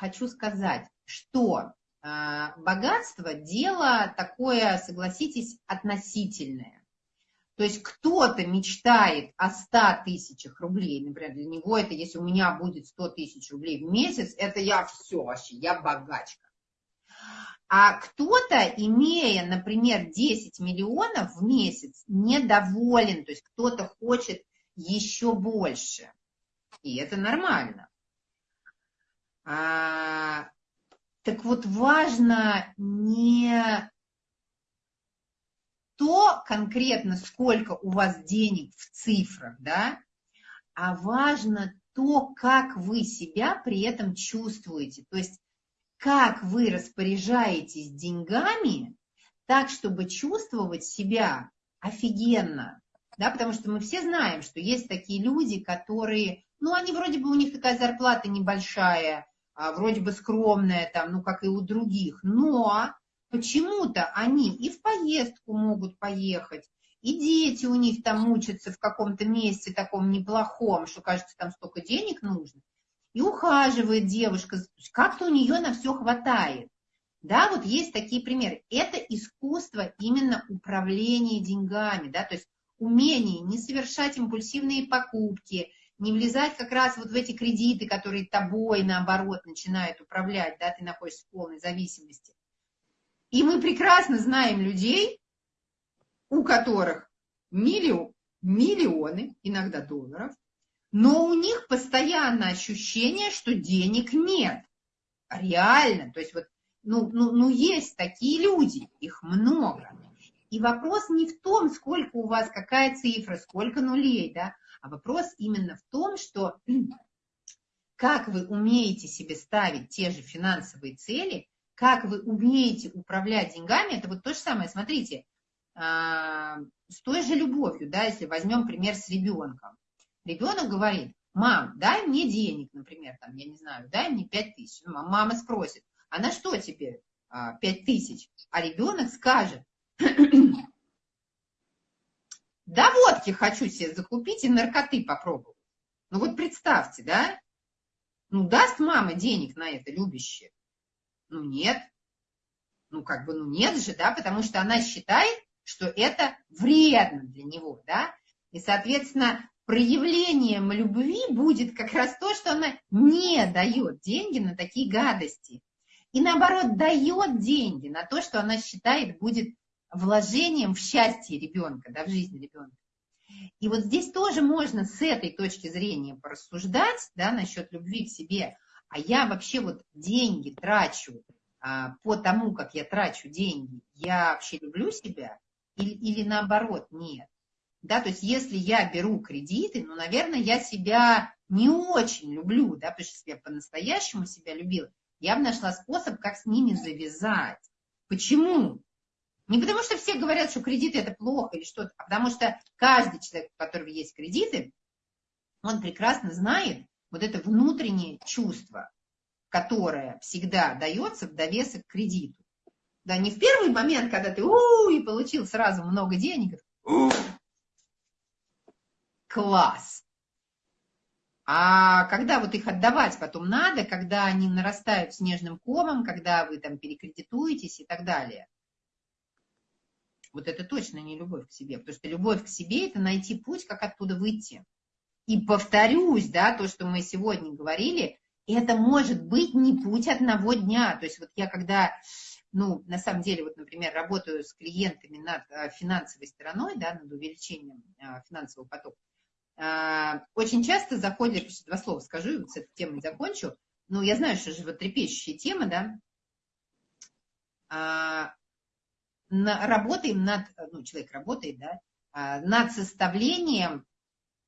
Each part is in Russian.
хочу сказать, что а, богатство – дело такое, согласитесь, относительное. То есть кто-то мечтает о 100 тысячах рублей, например, для него это, если у меня будет 100 тысяч рублей в месяц, это я все вообще, я богачка. А кто-то, имея, например, 10 миллионов в месяц, недоволен, то есть кто-то хочет еще больше. И это нормально. А, так вот, важно не то конкретно, сколько у вас денег в цифрах, да, а важно то, как вы себя при этом чувствуете. То есть как вы распоряжаетесь деньгами так, чтобы чувствовать себя офигенно. Да, потому что мы все знаем, что есть такие люди, которые, ну, они вроде бы, у них такая зарплата небольшая, вроде бы скромная, там, ну, как и у других, но почему-то они и в поездку могут поехать, и дети у них там мучатся в каком-то месте таком неплохом, что, кажется, там столько денег нужно и ухаживает девушка, как-то у нее на все хватает. Да, вот есть такие примеры. Это искусство именно управления деньгами, да, то есть умение не совершать импульсивные покупки, не влезать как раз вот в эти кредиты, которые тобой, наоборот, начинают управлять, да, ты находишься в полной зависимости. И мы прекрасно знаем людей, у которых миллион, миллионы, иногда долларов, но у них постоянно ощущение, что денег нет. Реально. То есть вот, ну, ну, ну есть такие люди, их много. И вопрос не в том, сколько у вас, какая цифра, сколько нулей, да, а вопрос именно в том, что как вы умеете себе ставить те же финансовые цели, как вы умеете управлять деньгами, это вот то же самое, смотрите, а, с той же любовью, да, если возьмем пример с ребенком. Ребенок говорит, мам, дай мне денег, например, там, я не знаю, дай мне 5 тысяч. Ну, мама спросит, а на что тебе 5 тысяч? А ребенок скажет, да водки хочу себе закупить и наркоты попробовать. Ну вот представьте, да? Ну даст мама денег на это любящее? Ну нет. Ну как бы, ну нет же, да, потому что она считает, что это вредно для него, да. И, соответственно, проявлением любви будет как раз то, что она не дает деньги на такие гадости. И наоборот, дает деньги на то, что она считает будет вложением в счастье ребенка, да, в жизнь ребенка. И вот здесь тоже можно с этой точки зрения порассуждать, да, насчет любви к себе. А я вообще вот деньги трачу а, по тому, как я трачу деньги, я вообще люблю себя или, или наоборот нет. Да, то есть если я беру кредиты, ну, наверное, я себя не очень люблю, да, потому что я по-настоящему себя любила, я бы нашла способ, как с ними завязать. Почему? Не потому что все говорят, что кредиты это плохо или что-то, а потому что каждый человек, у которого есть кредиты, он прекрасно знает вот это внутреннее чувство, которое всегда дается в довесок к кредиту. Да, не в первый момент, когда ты у, и получил сразу много денег, класс. А когда вот их отдавать потом надо, когда они нарастают снежным комом, когда вы там перекредитуетесь и так далее. Вот это точно не любовь к себе, потому что любовь к себе – это найти путь, как оттуда выйти. И повторюсь, да, то, что мы сегодня говорили, это может быть не путь одного дня. То есть вот я когда, ну, на самом деле, вот, например, работаю с клиентами над э, финансовой стороной, да, над увеличением э, финансового потока, а, очень часто заходят, два слова скажу, и вот с этой темой закончу, ну, я знаю, что животрепещущая тема, да, а, на, работаем над, ну, человек работает, да, а, над составлением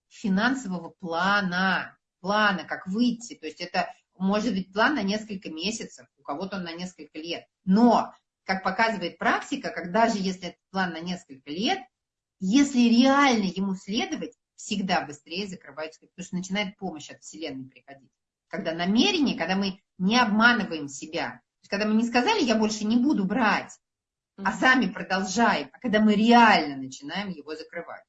финансового плана, плана, как выйти, то есть это может быть план на несколько месяцев, у кого-то он на несколько лет, но, как показывает практика, когда же если этот план на несколько лет, если реально ему следовать, всегда быстрее закрываются, потому что начинает помощь от Вселенной приходить. Когда намерение, когда мы не обманываем себя, когда мы не сказали, я больше не буду брать, а сами продолжаем, а когда мы реально начинаем его закрывать.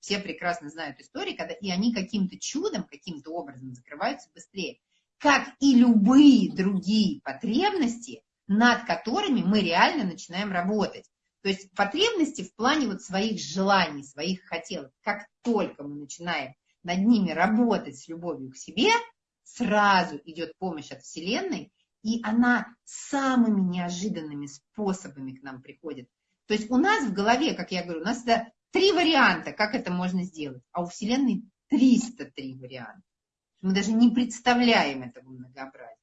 Все прекрасно знают истории, когда и они каким-то чудом, каким-то образом закрываются быстрее. как и любые другие потребности, над которыми мы реально начинаем работать. То есть потребности в плане вот своих желаний, своих хотелок. Как только мы начинаем над ними работать с любовью к себе, сразу идет помощь от Вселенной, и она самыми неожиданными способами к нам приходит. То есть у нас в голове, как я говорю, у нас это три варианта, как это можно сделать, а у Вселенной 303 варианта. Мы даже не представляем этого многообразия.